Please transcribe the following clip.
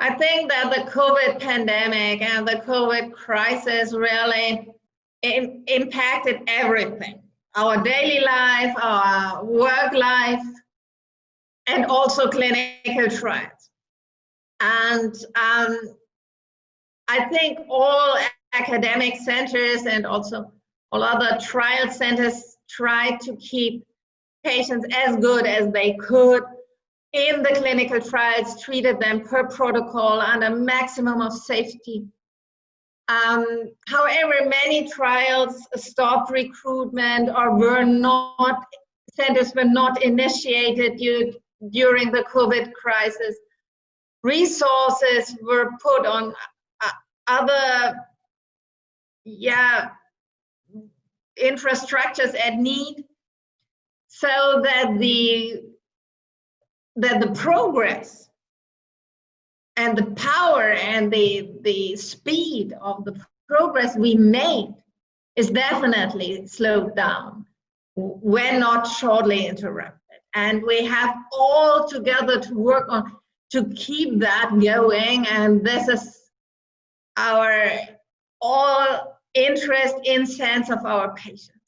I think that the COVID pandemic and the COVID crisis really impacted everything our daily life, our work life, and also clinical trials. And um, I think all academic centers and also all other trial centers tried to keep patients as good as they could in the clinical trials, treated them per protocol under maximum of safety. Um, however, many trials stopped recruitment or were not, centers were not initiated due, during the COVID crisis. Resources were put on uh, other, yeah, infrastructures at need so that the that the progress and the power and the the speed of the progress we made is definitely slowed down. When not shortly interrupted. And we have all together to work on to keep that going. And this is our all interest in sense of our patients